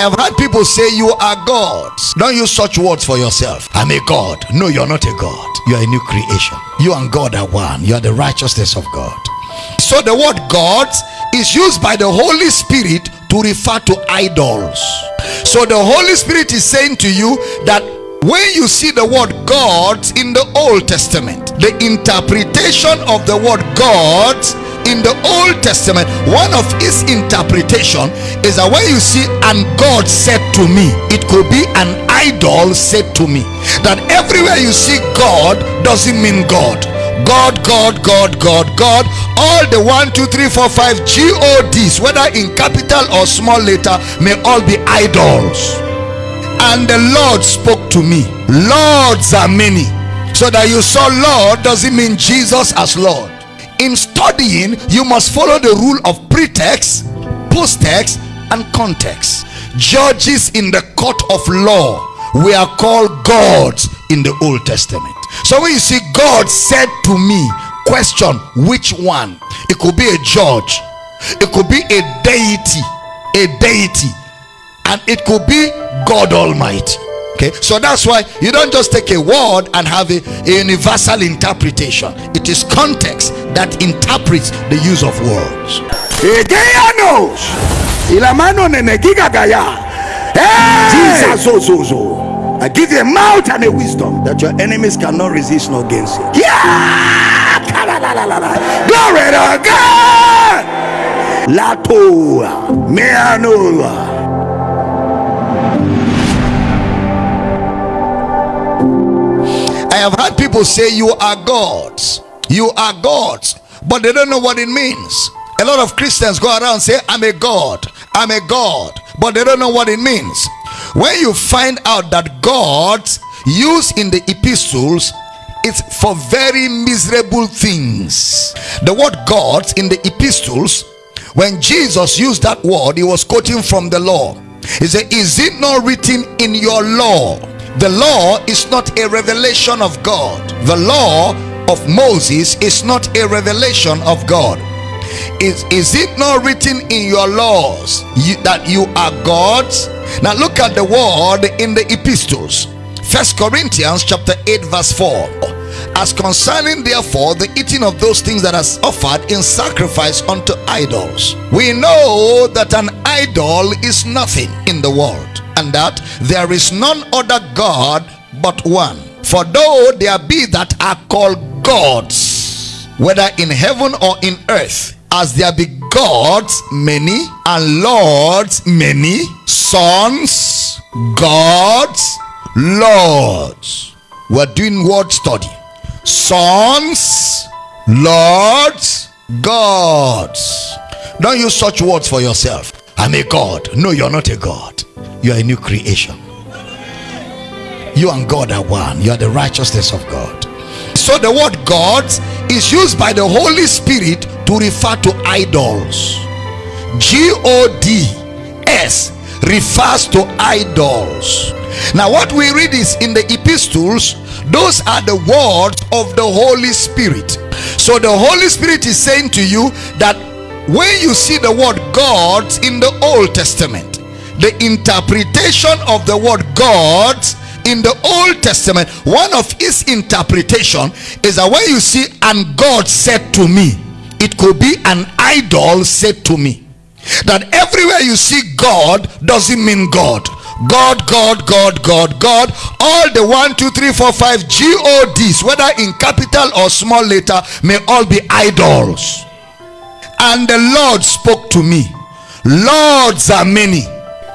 have heard people say you are gods. Don't use such words for yourself. I'm a God. No, you're not a God. You are a new creation. You and God are one. You are the righteousness of God. So the word gods is used by the Holy Spirit to refer to idols. So the Holy Spirit is saying to you that when you see the word gods in the Old Testament, the interpretation of the word gods in the Old Testament, one of its interpretation is that when you see and God said to me, it could be an idol said to me. That everywhere you see God doesn't mean God. God, God, God, God, God. All the one, two, three, four, five G-O-Ds, whether in capital or small letter, may all be idols. And the Lord spoke to me. Lords are many. So that you saw Lord doesn't mean Jesus as Lord in studying you must follow the rule of pretext post-text and context. Judges in the court of law we are called gods in the old testament. So when you see god said to me question which one? It could be a judge. It could be a deity a deity. And it could be god almighty okay so that's why you don't just take a word and have a, a universal interpretation it is context that interprets the use of words Egeanos. Y la mano. Hey! Jesus Ozozo. I give you a mouth and a wisdom that your enemies cannot resist nor gainsay. Yeah! Kalalalala. Glory to God. Latoa. Meanoa. Have heard people say you are gods. You are gods, but they don't know what it means. A lot of Christians go around say, I'm a God, I'm a God, but they don't know what it means. When you find out that gods used in the epistles it's for very miserable things. The word gods in the epistles, when Jesus used that word, he was quoting from the law. He said, Is it not written in your law? The law is not a revelation of God. The law of Moses is not a revelation of God. Is, is it not written in your laws you, that you are gods? Now look at the word in the epistles. First Corinthians chapter 8 verse 4. As concerning therefore the eating of those things that are offered in sacrifice unto idols, we know that an idol is nothing in the world, and that there is none other God but one. For though there be that are called gods, whether in heaven or in earth, as there be gods many and lords many, sons, gods, lords. We're doing word study. Sons, lords, gods. Don't use such words for yourself. I'm a God. No, you're not a God. You are a new creation. You and God are one. You are the righteousness of God. So the word gods is used by the Holy Spirit to refer to idols. G-O-D-S refers to idols. Now what we read is in the epistles, those are the words of the Holy Spirit. So the Holy Spirit is saying to you that when you see the word gods in the Old Testament, the interpretation of the word gods in the Old Testament, one of its interpretation is that when you see and God said to me, it could be an idol said to me. That everywhere you see God doesn't mean God. God, God, God, God, God. All the one, two, three, four, five G-O-Ds, whether in capital or small letter, may all be idols. And the Lord spoke to me. Lords are many.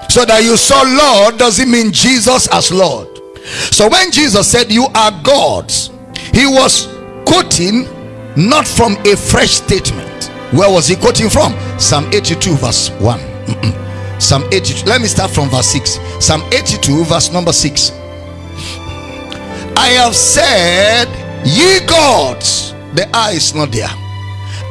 So that you saw Lord doesn't mean Jesus as Lord. So when Jesus said you are gods, he was quoting not from a fresh statement. Where was he quoting from? Psalm 82 verse 1. Mm-mm. Psalm 82. Let me start from verse 6. Psalm 82 verse number 6. I have said, ye gods, the eye is not there.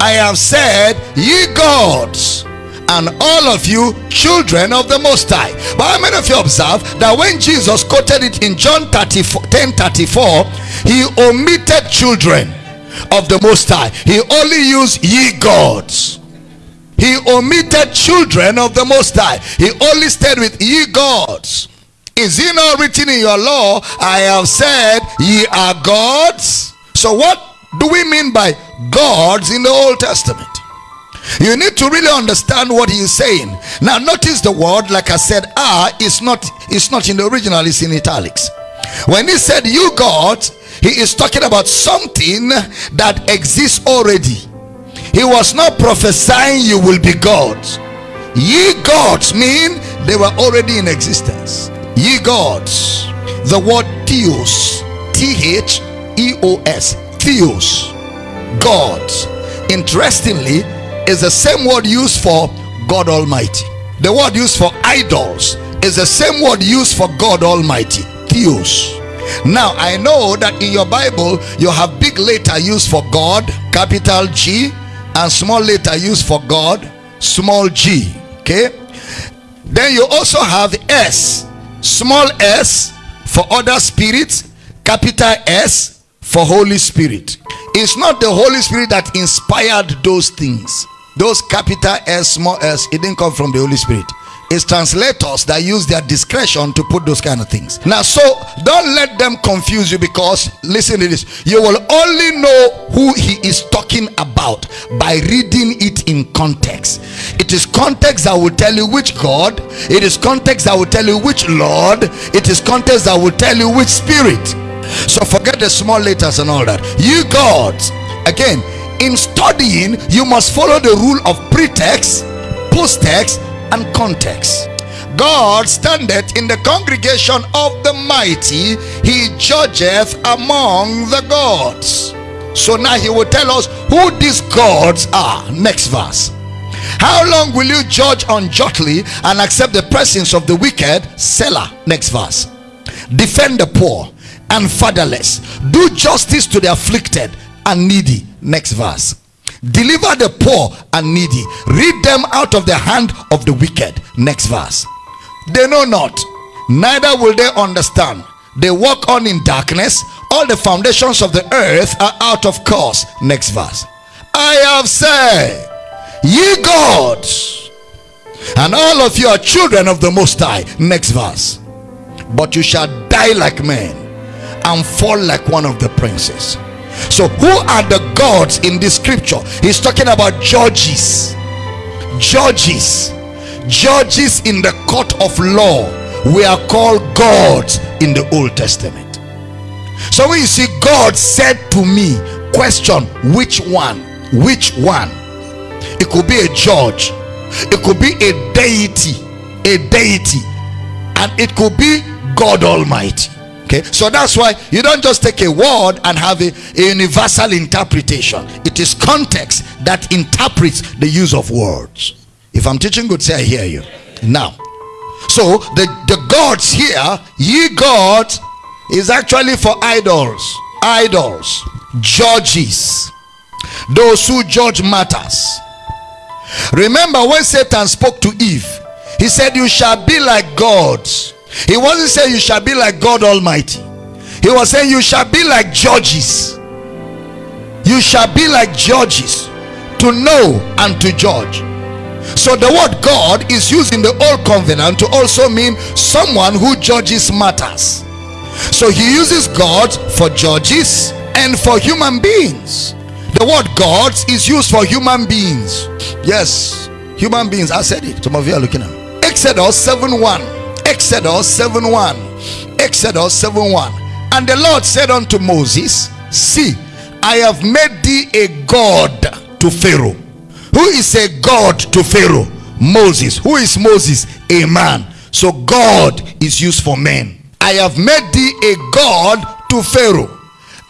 I have said, ye gods, and all of you children of the most high but how many of you observe that when jesus quoted it in john 34 10 34 he omitted children of the most high he only used ye gods he omitted children of the Most High. He only stayed with ye gods. Is it not written in your law? I have said ye are gods. So what do we mean by gods in the Old Testament? You need to really understand what he is saying. Now notice the word, like I said, "ah" is not is not in the original, it's in italics. When he said you gods, he is talking about something that exists already. He was not prophesying you will be gods. Ye gods mean they were already in existence. Ye gods. The word theos, T H E O S, theos, gods. Interestingly, is the same word used for God Almighty. The word used for idols is the same word used for God Almighty, theos. Now, I know that in your Bible you have big letter used for God, capital G, and small letter used for God, small g. Okay, then you also have S, small s for other spirits, capital S for Holy Spirit. It's not the Holy Spirit that inspired those things those capital S, small s, it didn't come from the Holy Spirit. It's translators that use their discretion to put those kind of things. Now, so don't let them confuse you because listen to this. You will only know who he is talking about by reading it in context. It is context that will tell you which God, it is context that will tell you which Lord, it is context that will tell you which spirit. So forget the small letters and all that. You gods, again, in studying you must follow the rule of pretext posttext and context. God standeth in the congregation of the mighty. He judgeth among the gods. So now he will tell us who these gods are. Next verse. How long will you judge unjustly and accept the presence of the wicked? Selah. next verse. Defend the poor and fatherless. Do justice to the afflicted and needy. Next verse. Deliver the poor and needy. Read them out of the hand of the wicked. Next verse. They know not neither will they understand. They walk on in darkness. All the foundations of the earth are out of course. Next verse. I have said ye gods and all of you are children of the most high. Next verse. But you shall die like men and fall like one of the princes. So who are the gods in this scripture? He's talking about judges. Judges. Judges in the court of law. We are called gods in the old testament. So when you see god said to me question which one which one? It could be a judge. It could be a deity. A deity. And it could be god almighty okay? So that's why you don't just take a word and have a, a, universal interpretation. It is context that interprets the use of words. If i'm teaching good say i hear you. Now so the the gods here ye gods is actually for idols. Idols. Judges. Those who judge matters. Remember when satan spoke to eve he said you shall be like gods he wasn't saying you shall be like God Almighty. He was saying you shall be like judges. You shall be like judges to know and to judge. So the word God is used in the old covenant to also mean someone who judges matters. So he uses God for judges and for human beings. The word gods is used for human beings. Yes, human beings. I said it. Some of you are looking at Exodus 7 1. Exodus 7 1. Exodus 7 1. And the Lord said unto Moses, See, I have made thee a God to Pharaoh. Who is a God to Pharaoh? Moses. Who is Moses? A man. So God is used for men. I have made thee a God to Pharaoh.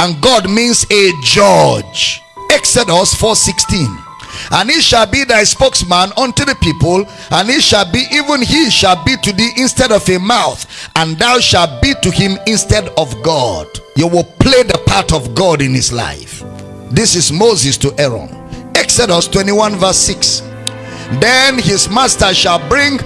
And God means a judge. Exodus 4 16 and he shall be thy spokesman unto the people and he shall be even he shall be to thee instead of a mouth and thou shalt be to him instead of god. You will play the part of god in his life. This is moses to aaron. Exodus 21 verse 6 then his master shall bring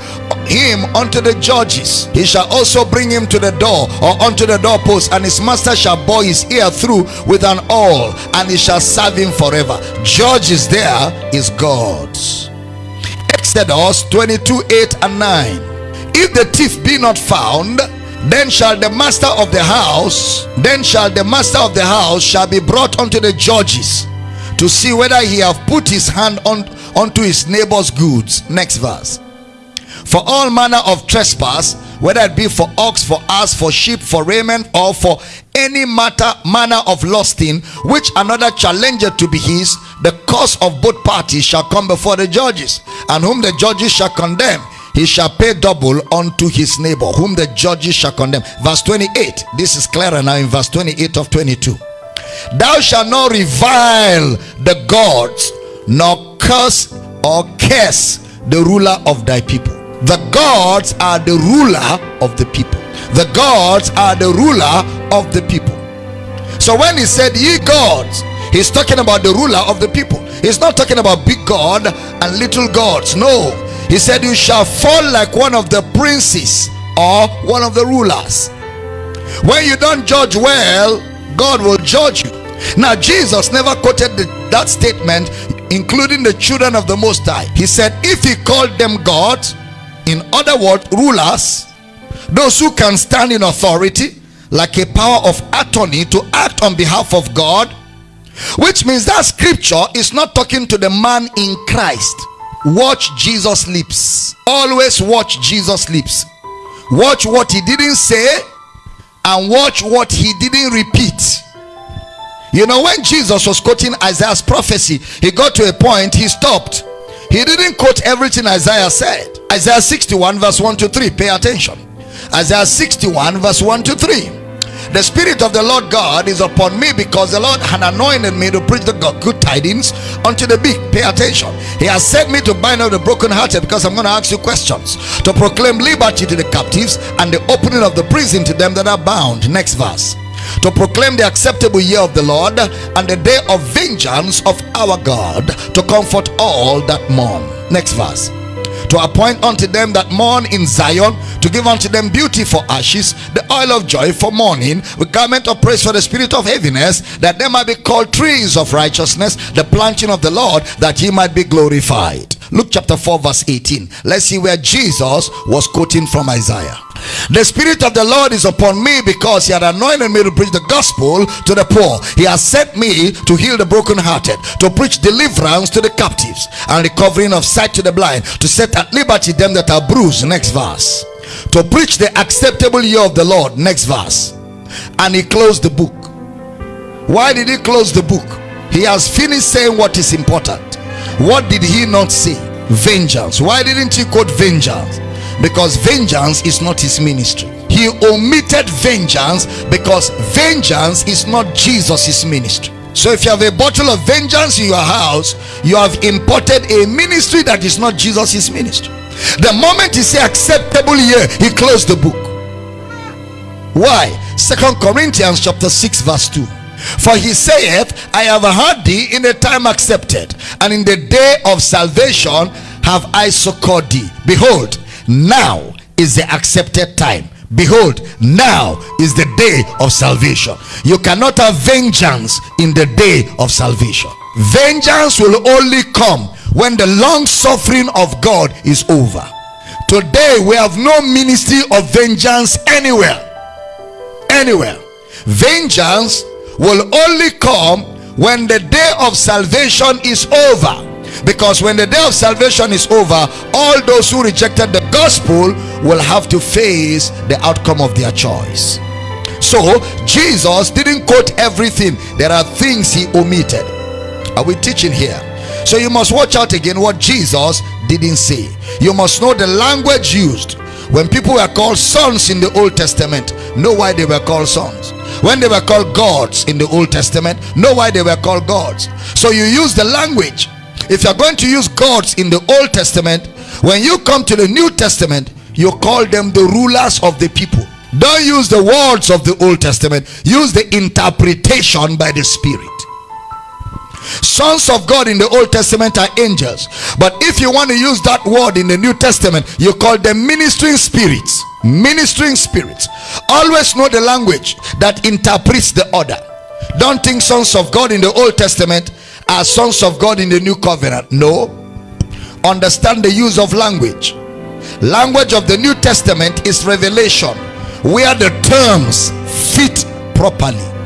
him unto the judges he shall also bring him to the door or unto the doorpost and his master shall bore his ear through with an awl and he shall serve him forever judges there is god's Exodus 22 8 and 9. If the thief be not found, then shall the master of the house, then shall the master of the house shall be brought unto the judges to see whether he have put his hand on unto his neighbor's goods. Next verse. For all manner of trespass, whether it be for ox, for ass, for sheep, for raiment, or for any matter manner of lusting, which another challenger to be his, the cause of both parties shall come before the judges, and whom the judges shall condemn he shall pay double unto his neighbor. Whom the judges shall condemn. Verse 28 this is clearer now in verse 28 of 22 thou shalt not revile the gods nor curse or curse the ruler of thy people the gods are the ruler of the people. The gods are the ruler of the people. So when he said ye gods he's talking about the ruler of the people. He's not talking about big god and little gods. No. He said you shall fall like one of the princes or one of the rulers. When you don't judge well god will judge you. Now jesus never quoted the, that statement including the children of the most high. He said if he called them gods in other words rulers those who can stand in authority like a power of attorney to act on behalf of god which means that scripture is not talking to the man in christ. Watch jesus lips. Always watch jesus lips. Watch what he didn't say and watch what he didn't repeat. You know when jesus was quoting isaiah's prophecy he got to a point he stopped he didn't quote everything isaiah said. Isaiah 61 verse 1 to 3 pay attention. Isaiah 61 verse 1 to 3 the spirit of the lord god is upon me because the lord had anointed me to preach the good tidings unto the big. Pay attention. He has sent me to bind up the brokenhearted because i'm going to ask you questions. To proclaim liberty to the captives and the opening of the prison to them that are bound. Next verse to proclaim the acceptable year of the Lord and the day of vengeance of our God to comfort all that mourn. Next verse. To appoint unto them that mourn in Zion, to give unto them beauty for ashes, the oil of joy for mourning, the garment of praise for the spirit of heaviness, that they might be called trees of righteousness, the planting of the Lord, that he might be glorified. Luke chapter 4, verse 18. Let's see where Jesus was quoting from Isaiah. The Spirit of the Lord is upon me because He had anointed me to preach the gospel to the poor. He has sent me to heal the brokenhearted, to preach deliverance to the captives, and recovering of sight to the blind, to set at liberty them that are bruised. Next verse. To preach the acceptable year of the Lord. Next verse. And He closed the book. Why did He close the book? He has finished saying what is important. What did He not say? Vengeance. Why didn't He quote vengeance? because vengeance is not his ministry he omitted vengeance because vengeance is not jesus's ministry so if you have a bottle of vengeance in your house you have imported a ministry that is not jesus's ministry the moment he say acceptable year he closed the book why second corinthians chapter 6 verse 2 for he saith i have heard thee in the time accepted and in the day of salvation have i succored thee. Behold now is the accepted time. Behold now is the day of salvation. You cannot have vengeance in the day of salvation. Vengeance will only come when the long suffering of god is over. Today we have no ministry of vengeance anywhere. Anywhere. Vengeance will only come when the day of salvation is over. Because when the day of salvation is over all those who rejected the gospel will have to face the outcome of their choice. So jesus didn't quote everything. There are things he omitted. Are we teaching here? So you must watch out again what jesus didn't say. You must know the language used. When people were called sons in the old testament know why they were called sons when they were called gods in the old testament know why they were called gods. So you use the language. If you're going to use gods in the old testament when you come to the new testament you call them the rulers of the people. Don't use the words of the old testament. Use the interpretation by the spirit sons of god in the old testament are angels. But if you want to use that word in the new testament you call them ministering spirits. Ministering spirits. Always know the language that interprets the order. Don't think sons of god in the old testament are sons of god in the new covenant. No. Understand the use of language. Language of the New Testament is revelation where the terms fit properly.